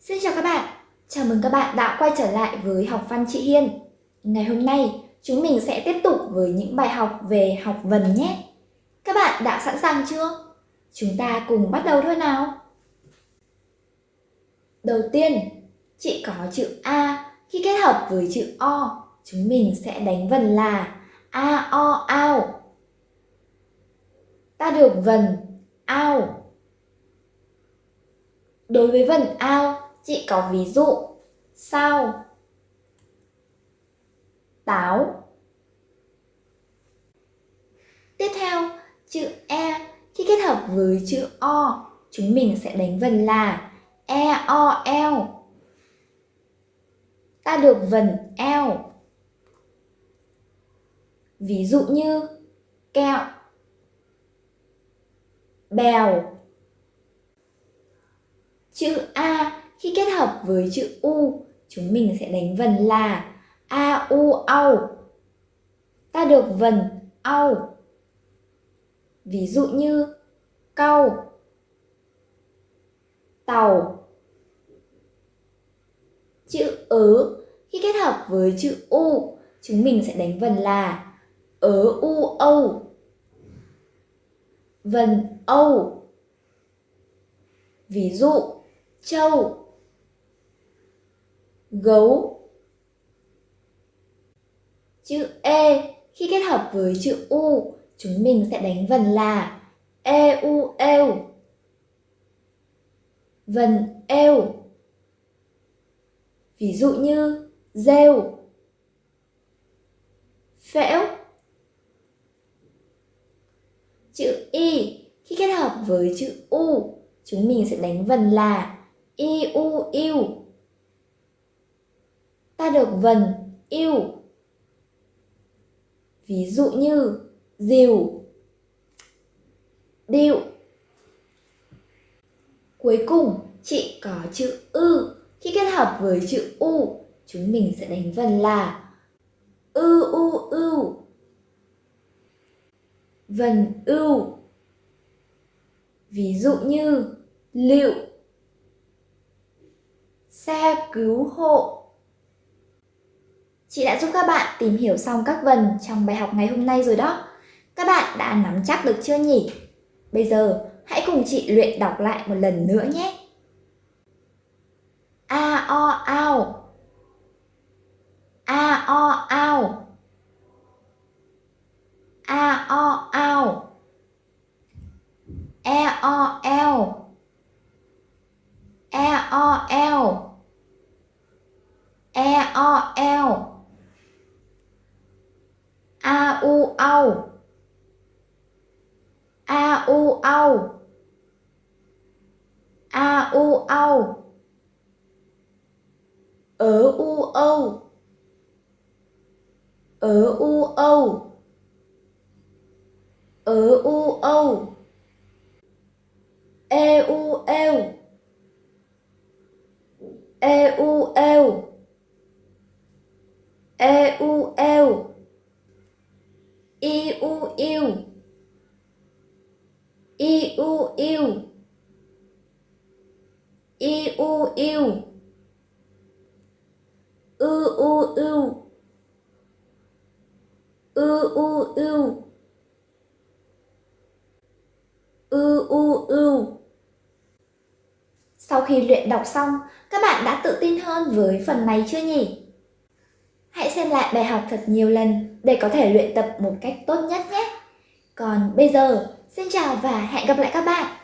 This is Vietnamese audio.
Xin chào các bạn, chào mừng các bạn đã quay trở lại với học văn chị Hiên. Ngày hôm nay, chúng mình sẽ tiếp tục với những bài học về học vần nhé. Các bạn đã sẵn sàng chưa? Chúng ta cùng bắt đầu thôi nào. Đầu tiên, chị có chữ A khi kết hợp với chữ O, chúng mình sẽ đánh vần là A, O, ao. Ta được vần ao. Đối với vần ao, chị có ví dụ sao, táo. Tiếp theo, chữ E khi kết hợp với chữ O, chúng mình sẽ đánh vần là E, O, l Ta được vần l Ví dụ như kẹo, bèo. Chữ A khi kết hợp với chữ U, chúng mình sẽ đánh vần là A, U, au. Ta được vần au. Ví dụ như cau, tàu. Chữ ớ khi kết hợp với chữ U, chúng mình sẽ đánh vần là ớ, u, âu. Vần âu. Ví dụ châu gấu. Chữ e khi kết hợp với chữ u, chúng mình sẽ đánh vần là e u eo vần eo ví dụ như rêu. Phễu. Chữ y khi kết hợp với chữ u, chúng mình sẽ đánh vần là i, u yêu ta được vần yêu. Ví dụ như dìu, điệu. Cuối cùng, chị có chữ ư. Khi kết hợp với chữ u, chúng mình sẽ đánh vần là ư u ưu. Vần ưu. Ví dụ như liệu, xe cứu hộ Chị đã giúp các bạn tìm hiểu xong các vần trong bài học ngày hôm nay rồi đó. Các bạn đã nắm chắc được chưa nhỉ? Bây giờ, hãy cùng chị luyện đọc lại một lần nữa nhé. A o ao A o ao A o ao E o eo E o eo E o eo a u au a u au. A u au. Ở u âu. Ở u âu. Ở u âu. E u eo. E u eo. E u eo i u yêu i u yêu i u yêu ư u ưu ư u ưu ư u ưu Sau khi luyện đọc xong, các bạn đã tự tin hơn với phần này chưa nhỉ? Hãy xem lại bài học thật nhiều lần để có thể luyện tập một cách tốt nhất nhé. Còn bây giờ, xin chào và hẹn gặp lại các bạn.